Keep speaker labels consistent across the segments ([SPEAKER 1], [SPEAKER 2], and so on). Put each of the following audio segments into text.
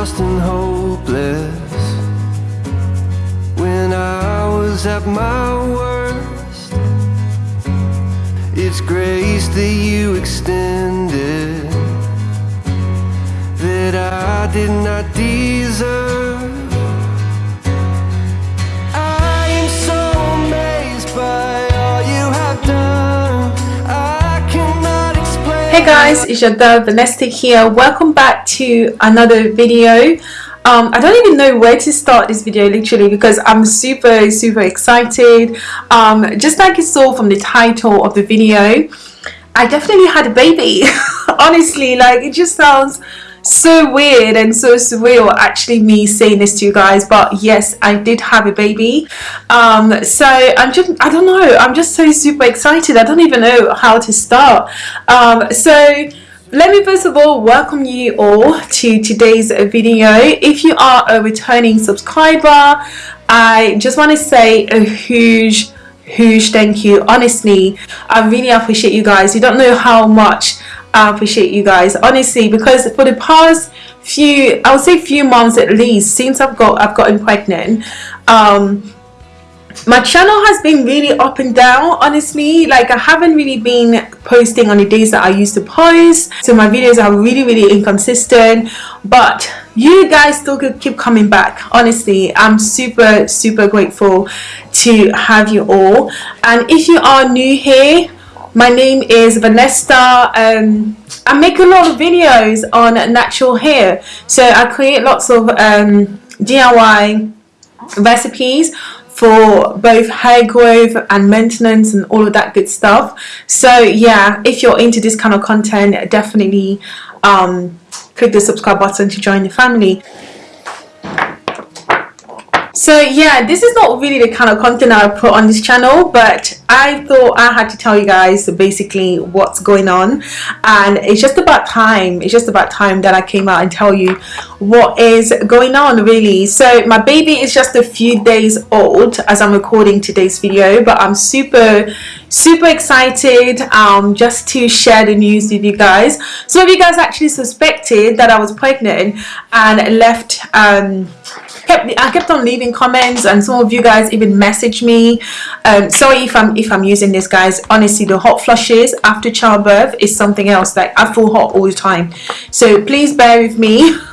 [SPEAKER 1] lost and hopeless when I was at my worst. It's grace that you extended that I did not deserve.
[SPEAKER 2] Hey guys, it's your girl Vanessa here. Welcome back to another video. Um, I don't even know where to start this video literally because I'm super super excited. Um, just like you saw from the title of the video, I definitely had a baby. Honestly, like it just sounds so weird and so surreal actually me saying this to you guys but yes I did have a baby. Um, so I'm just I don't know I'm just so super excited I don't even know how to start. Um, so let me first of all welcome you all to today's video. If you are a returning subscriber I just want to say a huge huge thank you. Honestly I really appreciate you guys. You don't know how much I appreciate you guys. Honestly because for the past few I would say few months at least since I've got I've gotten pregnant um my channel has been really up and down honestly. Like I haven't really been posting on the days that I used to post. So my videos are really really inconsistent. But you guys still could keep coming back honestly. I'm super super grateful to have you all. And if you are new here my name is Vanessa um, I make a lot of videos on natural hair. So I create lots of um, DIY recipes for both hair growth and maintenance and all of that good stuff. So yeah if you're into this kind of content definitely um, click the subscribe button to join the family so yeah this is not really the kind of content I put on this channel but I thought I had to tell you guys basically what's going on. And it's just about time it's just about time that I came out and tell you what is going on really. So my baby is just a few days old as I'm recording today's video but I'm super super excited um, just to share the news with you guys. So if you guys actually suspected that I was pregnant and left um, kept I kept on leaving comments and some of you guys even messaged me. Um, sorry if I'm if I'm using this guys. Honestly the hot flushes after childbirth is something else like I feel hot all the time. So please bear with me.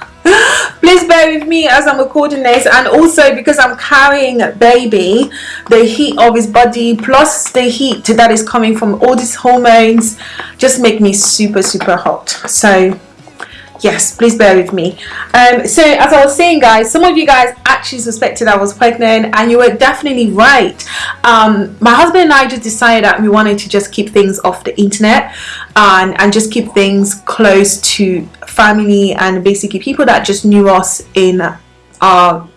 [SPEAKER 2] Please bear with me as I'm recording this and also because I'm carrying a baby the heat of his body plus the heat that is coming from all these hormones just make me super super hot. So yes please bear with me. Um, so as I was saying guys some of you guys actually suspected I was pregnant and you were definitely right. Um, my husband and I just decided that we wanted to just keep things off the internet and, and just keep things close to family and basically people that just knew us in our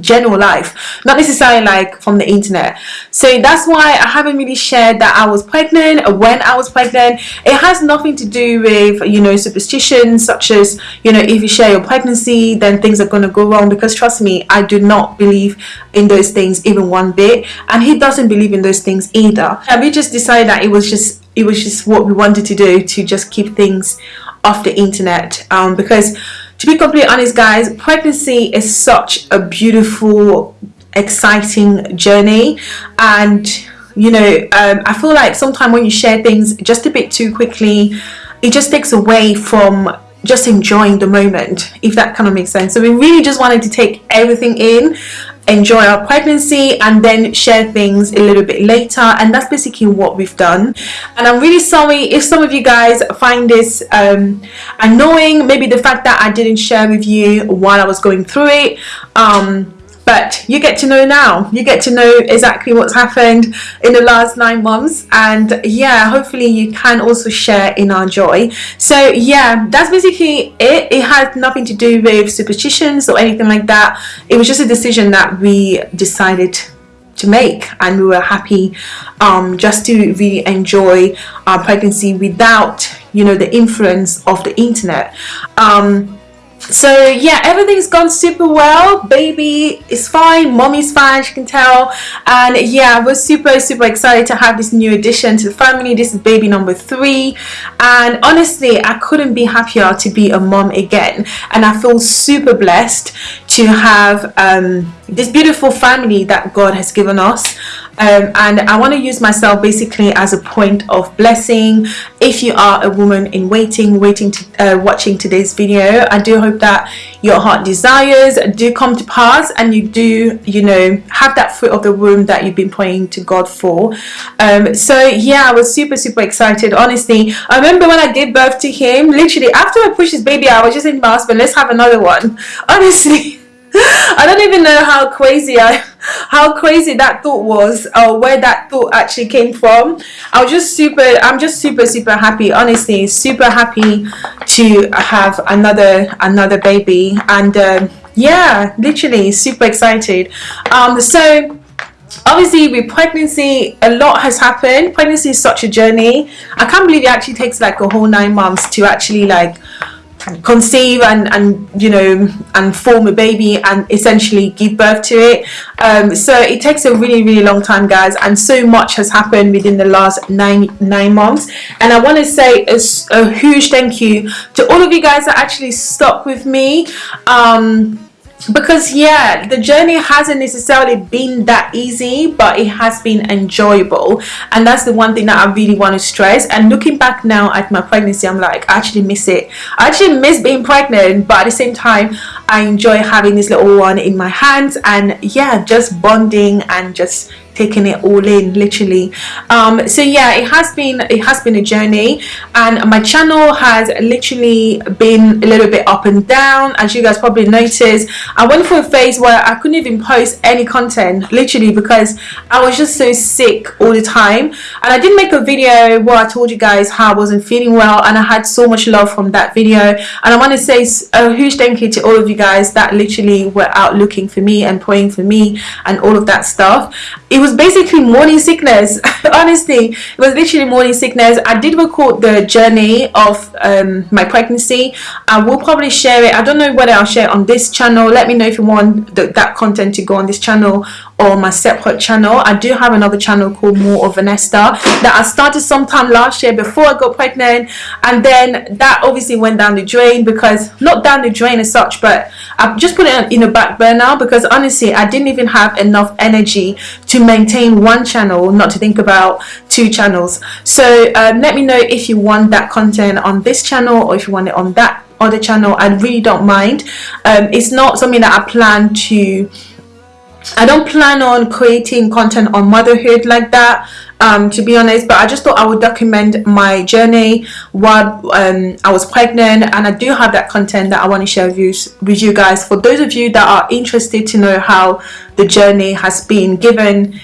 [SPEAKER 2] general life not necessarily like from the internet. So that's why I haven't really shared that I was pregnant when I was pregnant. It has nothing to do with you know superstitions such as you know if you share your pregnancy then things are going to go wrong. Because trust me I do not believe in those things even one bit. And he doesn't believe in those things either. And we just decided that it was just it was just what we wanted to do to just keep things off the internet. Um, because to be completely honest guys pregnancy is such a beautiful exciting journey. And you know um, I feel like sometimes when you share things just a bit too quickly it just takes away from just enjoying the moment if that kind of makes sense. So we really just wanted to take everything in enjoy our pregnancy and then share things a little bit later. And that's basically what we've done. And I'm really sorry if some of you guys find this um, annoying. Maybe the fact that I didn't share with you while I was going through it. Um, but you get to know now. You get to know exactly what's happened in the last nine months. And yeah hopefully you can also share in our joy. So yeah that's basically it. It had nothing to do with superstitions or anything like that. It was just a decision that we decided to make. And we were happy um, just to really enjoy our pregnancy without you know the influence of the internet. Um, so yeah everything's gone super well. Baby is fine. Mommy's fine she can tell. And yeah we're super super excited to have this new addition to the family. This is baby number three. And honestly I couldn't be happier to be a mom again. And I feel super blessed to have um, this beautiful family that God has given us um, and I want to use myself basically as a point of blessing. If you are a woman in waiting waiting to uh, watching today's video I do hope that your heart desires do come to pass and you do you know have that fruit of the womb that you've been praying to God for. Um, so yeah I was super super excited honestly. I remember when I gave birth to him literally after I pushed his baby I was just in my husband let's have another one honestly. I don't even know how crazy I how crazy that thought was or where that thought actually came from. I was just super I'm just super super happy honestly super happy to have another another baby. And um, yeah literally super excited. Um so obviously with pregnancy a lot has happened. Pregnancy is such a journey. I can't believe it actually takes like a whole nine months to actually like conceive and and you know and form a baby and essentially give birth to it. Um, so it takes a really really long time guys and so much has happened within the last nine nine months. And I want to say a, a, huge thank you to all of you guys that actually stuck with me. Um, because yeah the journey hasn't necessarily been that easy but it has been enjoyable. And that's the one thing that I really want to stress. And looking back now at my pregnancy I'm like I actually miss it. I actually miss being pregnant but at the same time I enjoy having this little one in my hands and yeah just bonding and just taking it all in literally. Um, so yeah it has been it has been a journey. And my channel has literally been a little bit up and down as you guys probably noticed. I went through a phase where I couldn't even post any content literally because I was just so sick all the time. And I did make a video where I told you guys how I wasn't feeling well and I had so much love from that video. And I want to say a huge thank you to all of you guys that literally were out looking for me and praying for me and all of that stuff. It was basically morning sickness honestly. It was literally morning sickness. I did record the journey of um, my pregnancy. I will probably share it. I don't know whether i'll share on this channel. Let me know if you want the, that content to go on this channel or my separate channel. I do have another channel called more of vanessa that i started sometime last year before i got pregnant. And then that obviously went down the drain because not down the drain as such but i've just put it in the back burner because honestly i didn't even have enough energy to maintain one channel not to think about two channels. So um, let me know if you want that content on this channel or if you want it on that other channel. I really don't mind. Um, it's not something that I plan to I don't plan on creating content on motherhood like that um, to be honest but I just thought I would document my journey while um, I was pregnant and I do have that content that I want to share with you, with you guys. For those of you that are interested to know how the journey has been given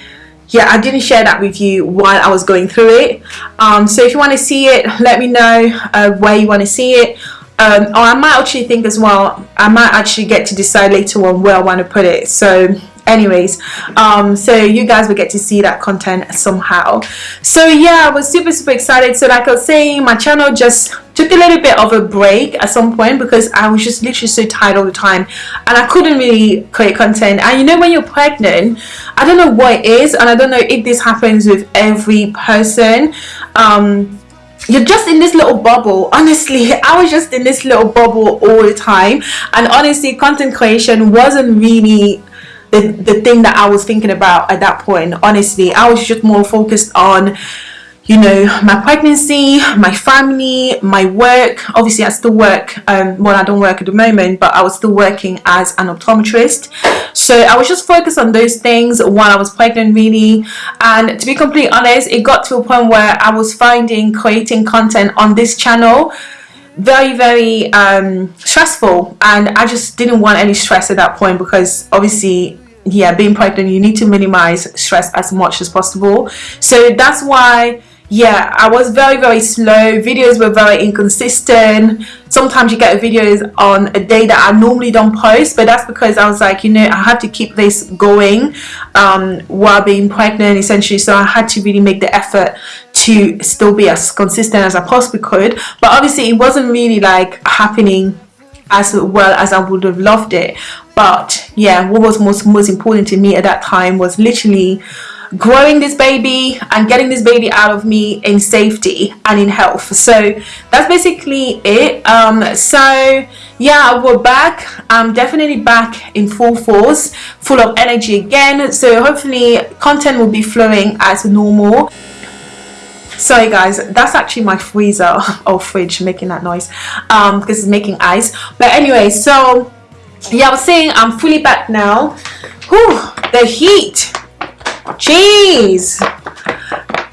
[SPEAKER 2] yeah I didn't share that with you while I was going through it. Um, so if you want to see it let me know uh, where you want to see it. Um, or I might actually think as well I might actually get to decide later on where I want to put it. So anyways um so you guys will get to see that content somehow. So yeah i was super super excited. So like i was saying my channel just took a little bit of a break at some point because i was just literally so tired all the time and i couldn't really create content. And you know when you're pregnant i don't know what it is and i don't know if this happens with every person. Um you're just in this little bubble. Honestly i was just in this little bubble all the time. And honestly content creation wasn't really the, the thing that I was thinking about at that point honestly I was just more focused on you know my pregnancy my family my work. Obviously I still work um, well I don't work at the moment but I was still working as an optometrist. So I was just focused on those things while I was pregnant really. And to be completely honest it got to a point where I was finding creating content on this channel very very um, stressful. And I just didn't want any stress at that point because obviously yeah being pregnant you need to minimize stress as much as possible. So that's why yeah i was very very slow. Videos were very inconsistent. Sometimes you get videos on a day that i normally don't post but that's because i was like you know i had to keep this going um, while being pregnant essentially. So i had to really make the effort to still be as consistent as i possibly could. But obviously it wasn't really like happening as well as I would have loved it. But yeah what was most most important to me at that time was literally growing this baby and getting this baby out of me in safety and in health. So that's basically it. Um so yeah we're back. I'm definitely back in full force full of energy again. So hopefully content will be flowing as normal sorry guys that's actually my freezer or fridge making that noise um because it's making ice. But anyway so yeah i was saying i'm fully back now. Whew, the heat. Jeez.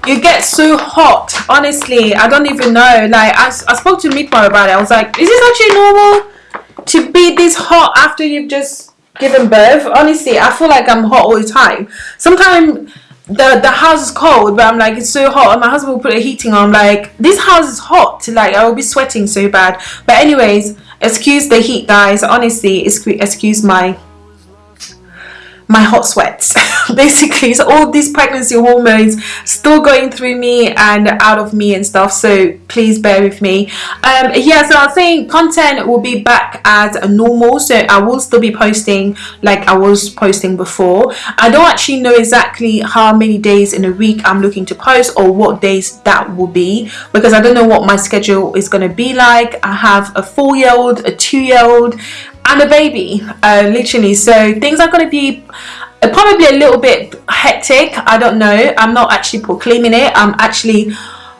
[SPEAKER 2] You get so hot honestly. I don't even know. Like i, I spoke to Mitmar about it. I was like is this actually normal to be this hot after you've just given birth? Honestly i feel like i'm hot all the time. Sometimes the the house is cold but i'm like it's so hot. And my husband will put a heating on. I'm like this house is hot. Like i will be sweating so bad. But anyways excuse the heat guys. Honestly excuse my my hot sweats. Basically so all these pregnancy hormones still going through me and out of me and stuff so please bear with me. Um yeah so i was saying content will be back as normal so i will still be posting like i was posting before. I don't actually know exactly how many days in a week i'm looking to post or what days that will be because i don't know what my schedule is going to be like. I have a four-year-old a two-year-old and a baby uh, literally. So things are going to be probably a little bit hectic I don't know. I'm not actually proclaiming it. I'm actually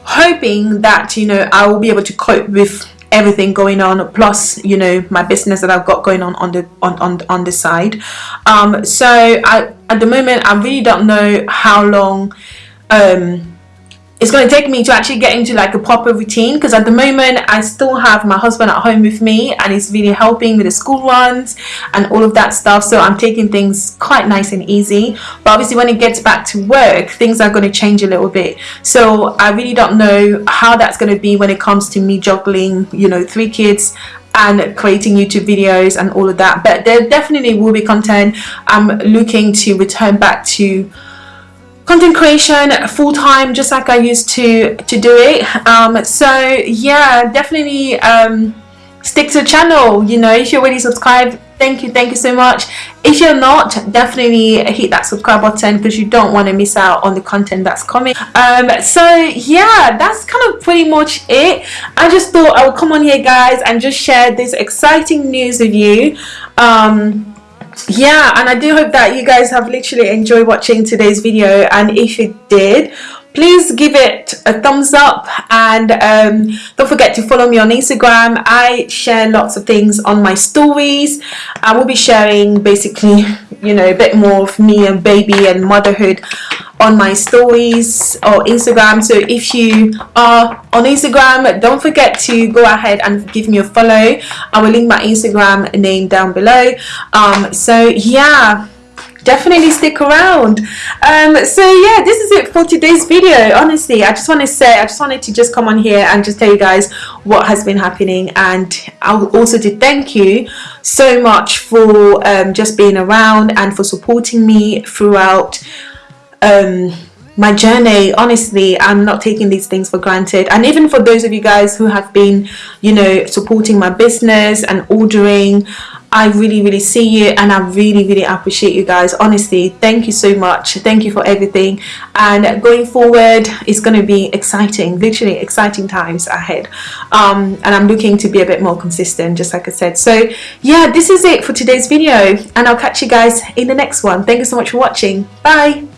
[SPEAKER 2] hoping that you know I will be able to cope with everything going on plus you know my business that I've got going on on the on on, on the side. Um so I at the moment I really don't know how long um it's going to take me to actually get into like a proper routine because at the moment I still have my husband at home with me and he's really helping with the school runs and all of that stuff so I'm taking things quite nice and easy. But obviously when it gets back to work things are going to change a little bit. So I really don't know how that's going to be when it comes to me juggling you know three kids and creating YouTube videos and all of that. But there definitely will be content. I'm looking to return back to content creation full-time just like I used to to do it. Um, so yeah definitely um, stick to the channel you know if you're already subscribed thank you thank you so much. If you're not definitely hit that subscribe button because you don't want to miss out on the content that's coming. Um, so yeah that's kind of pretty much it. I just thought I would come on here guys and just share this exciting news with you. Um, yeah and I do hope that you guys have literally enjoyed watching today's video and if you did please give it a thumbs up and um, don't forget to follow me on Instagram. I share lots of things on my stories. I will be sharing basically you know a bit more of me and baby and motherhood on my stories or Instagram. So if you are on Instagram don't forget to go ahead and give me a follow. I will link my Instagram name down below. Um, so yeah definitely stick around. Um, so yeah this is it for today's video. Honestly I just want to say I just wanted to just come on here and just tell you guys what has been happening. And I also to thank you so much for um, just being around and for supporting me throughout um, my journey honestly i'm not taking these things for granted. And even for those of you guys who have been you know supporting my business and ordering I really really see you and I really really appreciate you guys. Honestly thank you so much. Thank you for everything. And going forward it's going to be exciting literally exciting times ahead. Um, and I'm looking to be a bit more consistent just like I said. So yeah this is it for today's video and I'll catch you guys in the next one. Thank you so much for watching. Bye